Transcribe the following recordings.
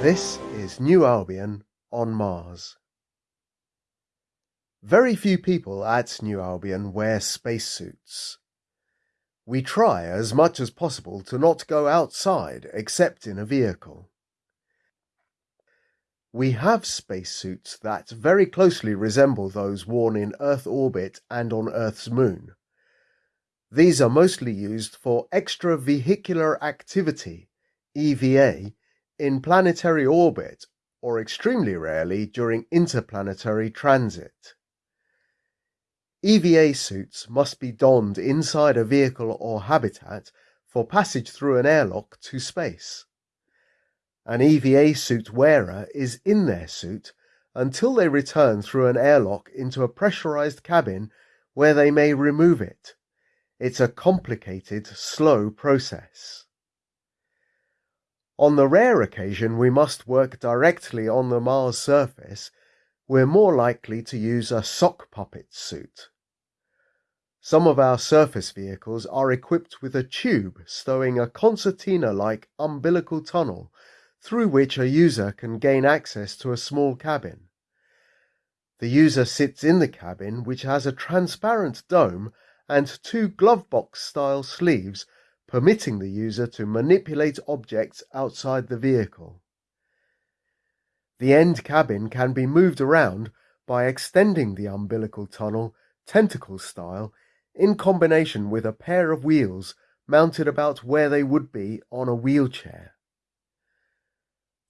This is New Albion on Mars. Very few people at New Albion wear spacesuits. We try as much as possible to not go outside except in a vehicle. We have spacesuits that very closely resemble those worn in Earth orbit and on Earth's moon. These are mostly used for extravehicular activity, EVA, in planetary orbit or extremely rarely during interplanetary transit. EVA suits must be donned inside a vehicle or habitat for passage through an airlock to space. An EVA suit wearer is in their suit until they return through an airlock into a pressurized cabin where they may remove it. It's a complicated, slow process. On the rare occasion we must work directly on the Mars surface, we're more likely to use a sock puppet suit. Some of our surface vehicles are equipped with a tube stowing a concertina-like umbilical tunnel through which a user can gain access to a small cabin. The user sits in the cabin which has a transparent dome and two glovebox style sleeves permitting the user to manipulate objects outside the vehicle. The end cabin can be moved around by extending the umbilical tunnel tentacle style in combination with a pair of wheels mounted about where they would be on a wheelchair.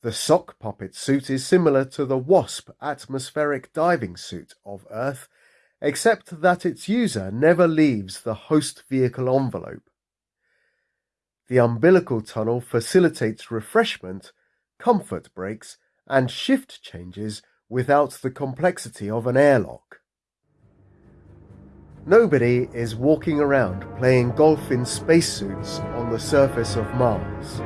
The sock puppet suit is similar to the WASP atmospheric diving suit of Earth, except that its user never leaves the host vehicle envelope. The umbilical tunnel facilitates refreshment, comfort breaks, and shift changes without the complexity of an airlock. Nobody is walking around playing golf in spacesuits on the surface of Mars.